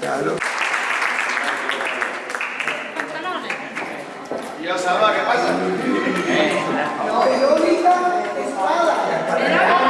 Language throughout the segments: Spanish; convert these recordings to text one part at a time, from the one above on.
Claro. ¿Y Osalva qué pasa? Eh. No, Verónica Espada.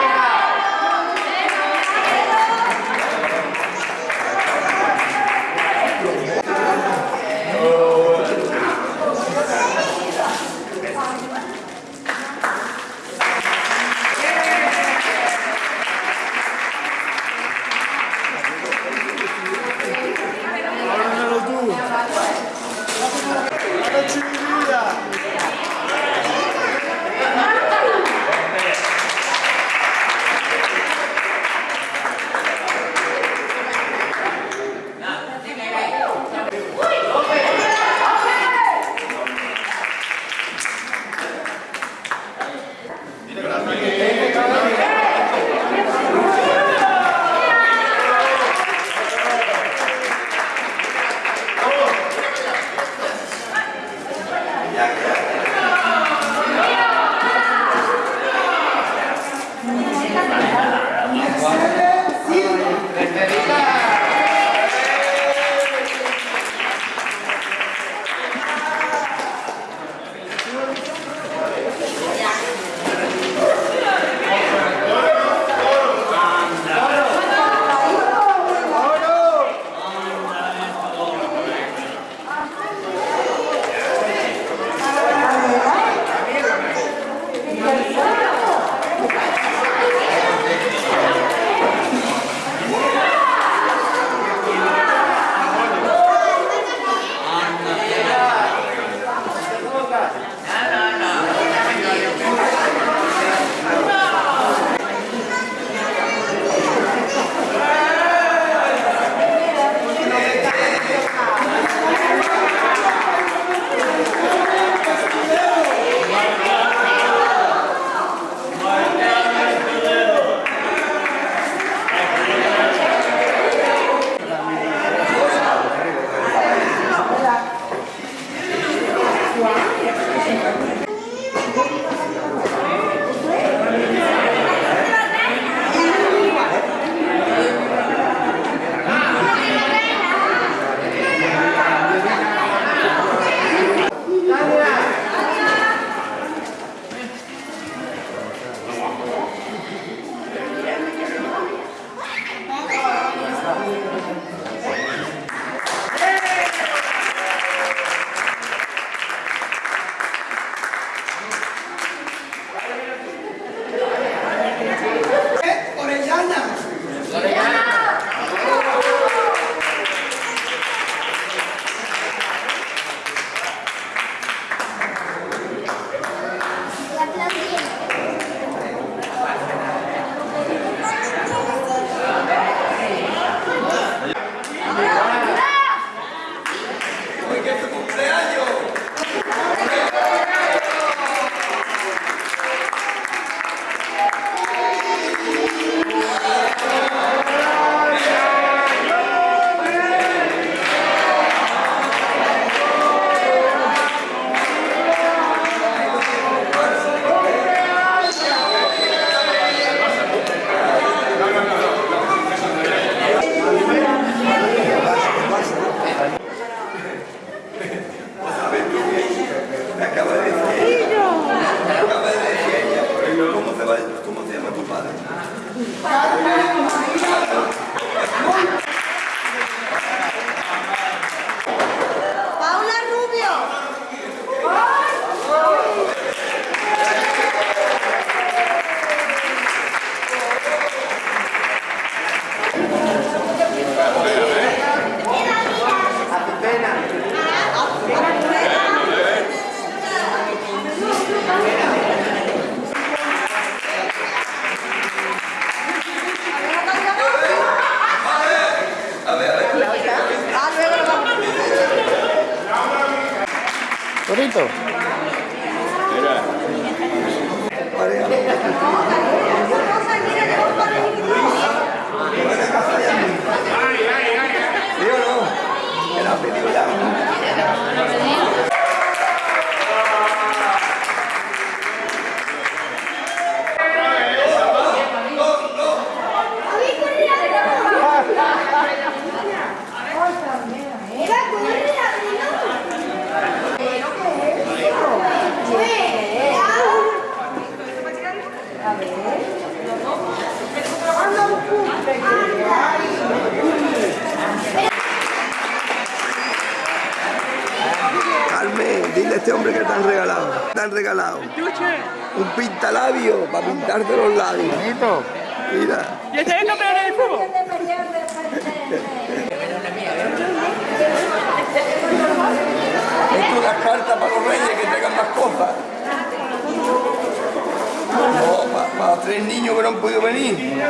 carta para los reyes que traigan más cosas. No, para tres niños que no han podido venir.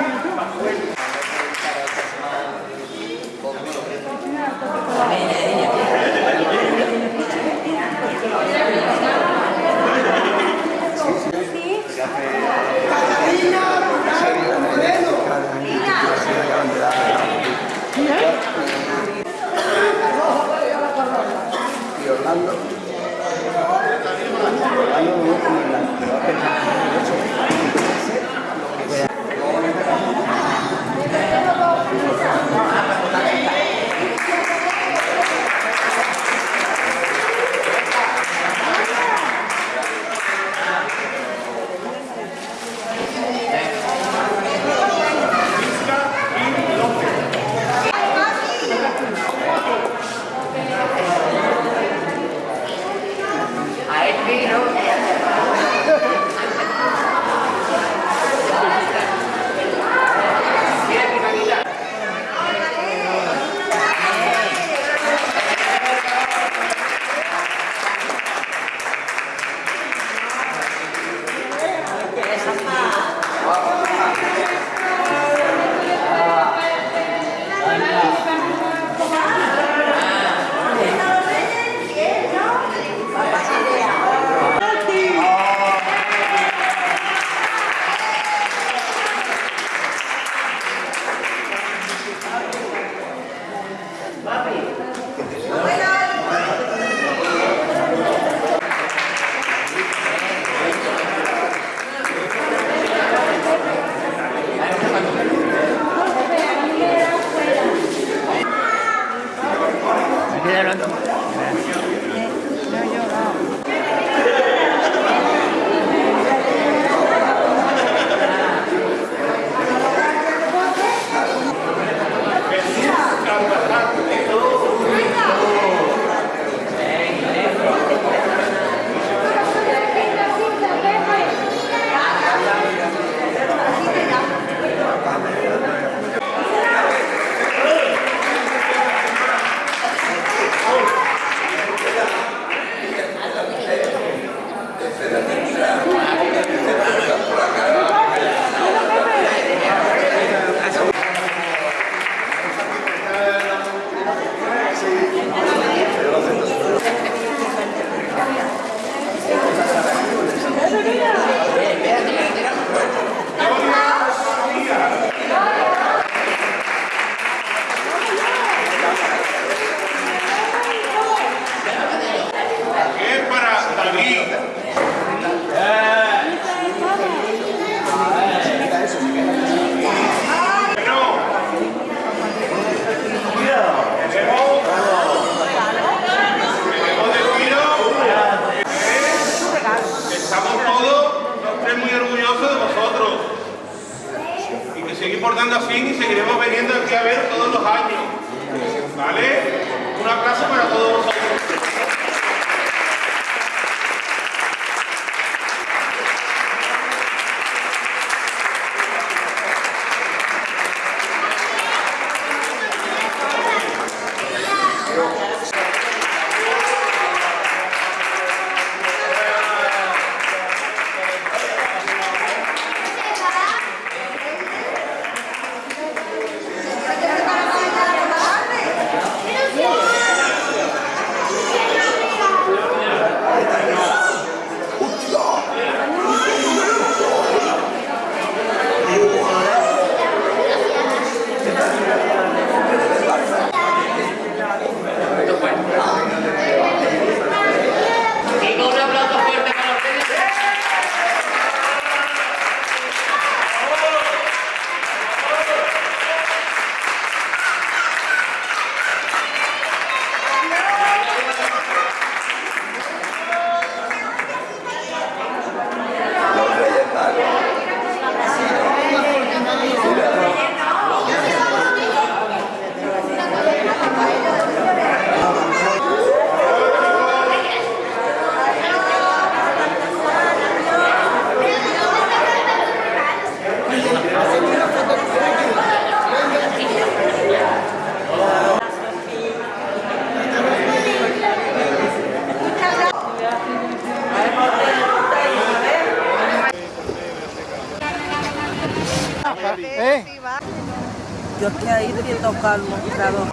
Ahí te tocarlo, mostrador. Mira,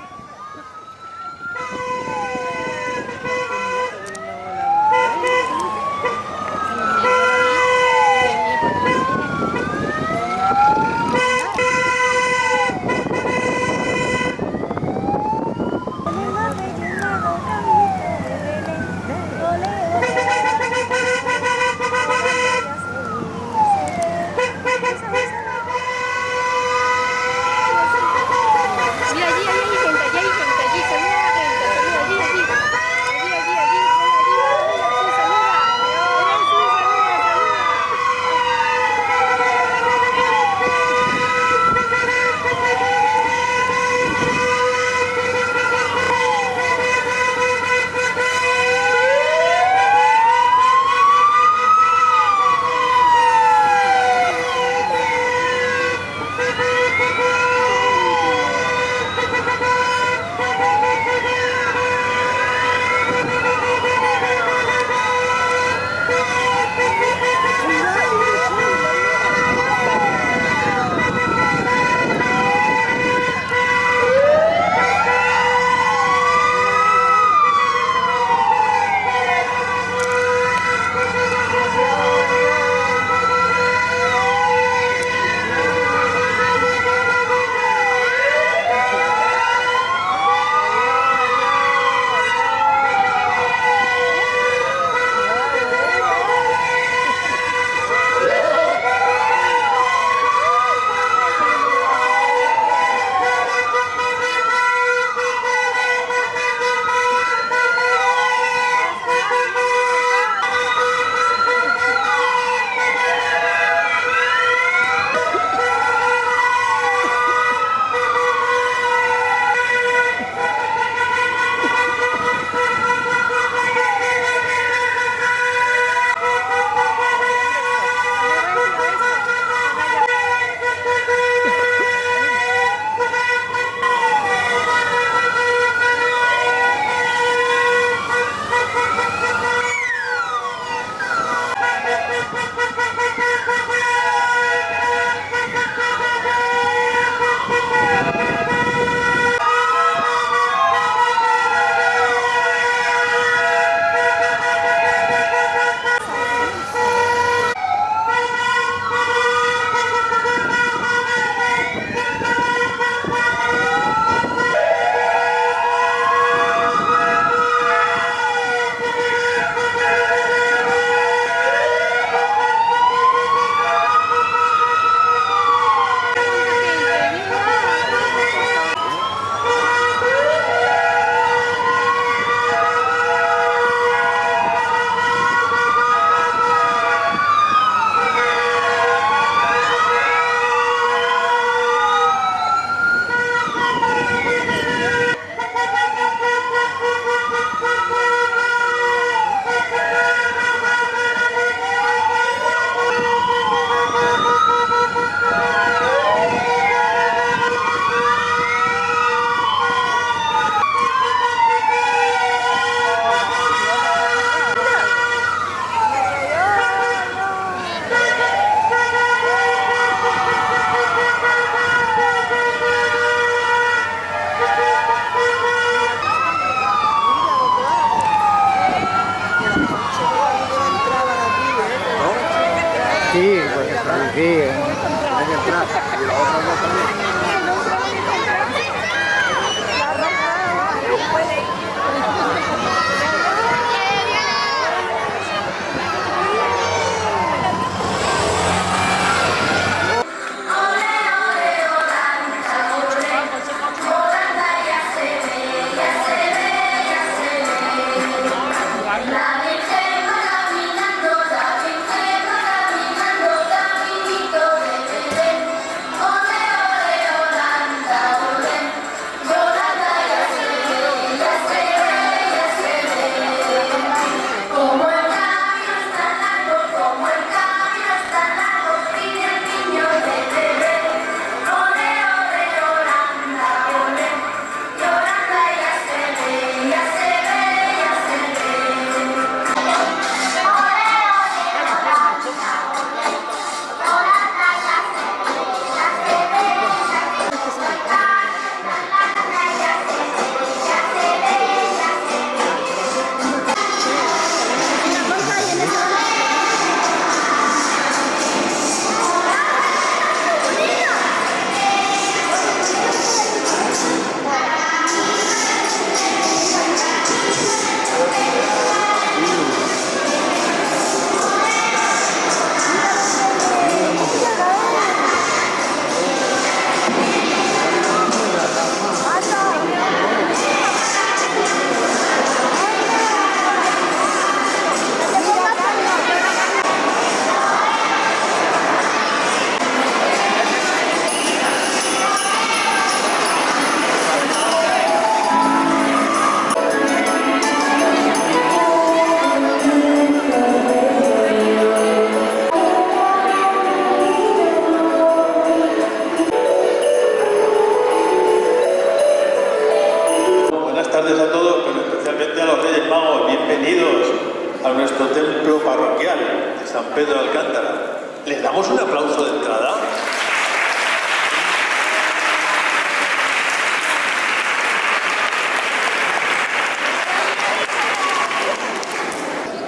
San Pedro de Alcántara. ¿Les damos un aplauso de entrada?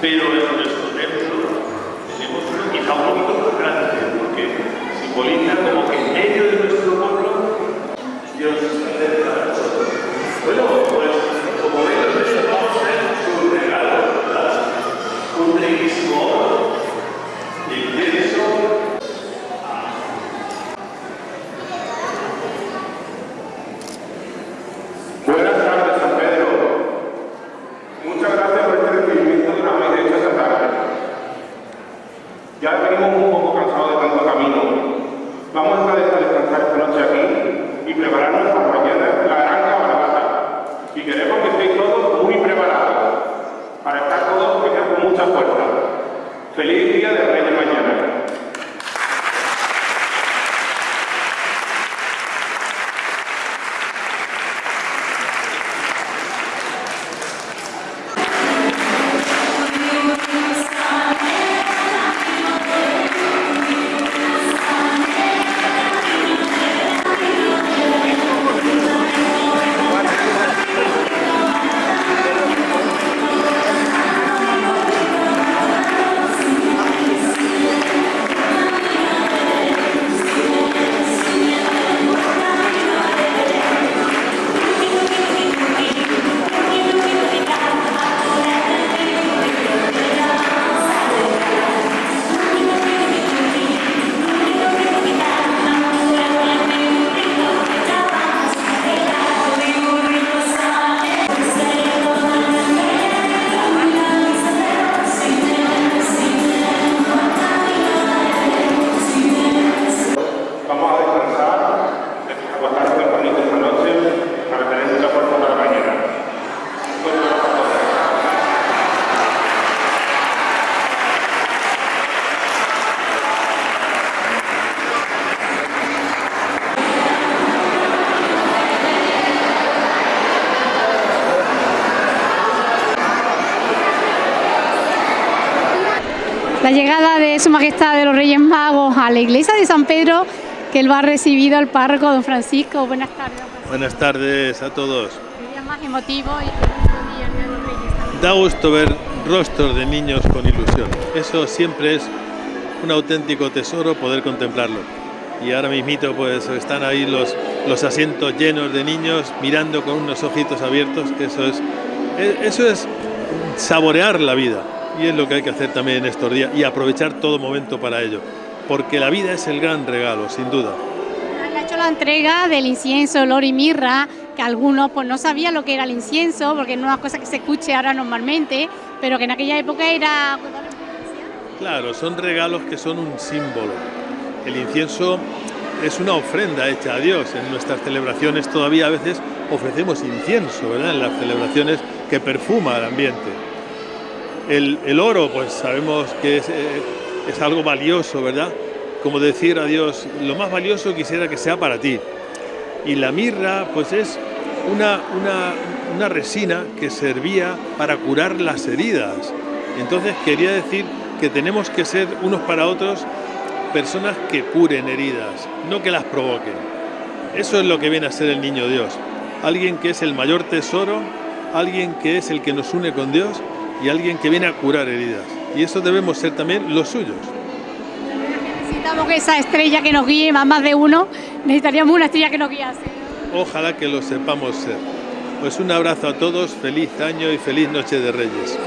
Pero en nuestro templo tenemos quizá un poquito más grande, porque simboliza como Su Majestad de los Reyes Magos a la iglesia de San Pedro, que él va a recibido al párroco don Francisco. Buenas tardes. Francisco. Buenas tardes a todos. El día más emotivo y el día el día de los Reyes también. Da gusto ver rostros de niños con ilusión. Eso siempre es un auténtico tesoro poder contemplarlo. Y ahora mismito pues están ahí los, los asientos llenos de niños mirando con unos ojitos abiertos, que eso es, e- eso es saborear la vida. Y es lo que hay que hacer también en estos días y aprovechar todo momento para ello. Porque la vida es el gran regalo, sin duda. Han hecho la entrega del incienso, olor y mirra, que algunos pues no sabían lo que era el incienso, porque no es una cosa que se escuche ahora normalmente, pero que en aquella época era... Claro, son regalos que son un símbolo. El incienso es una ofrenda hecha a Dios. En nuestras celebraciones todavía a veces ofrecemos incienso, ¿verdad? En las celebraciones que perfuma el ambiente. El, oro, pues sabemos que es, eh, es algo valioso, ¿verdad? Como decir a Dios, lo más valioso quisiera que sea para ti. Y la mirra, pues es una, una, una resina que servía para curar las heridas. Entonces quería decir que tenemos que ser unos para otros personas que curen heridas, no que las provoquen. Eso es lo que viene a ser el niño Dios. Alguien que es el mayor tesoro, alguien que es el que nos une con Dios y alguien que viene a curar heridas. Y eso debemos ser también los suyos. Necesitamos que esa estrella que nos guíe, más, de uno, necesitaríamos una estrella que nos guiase. Ojalá que lo sepamos ser. Pues un abrazo a todos, feliz año y feliz noche de Reyes.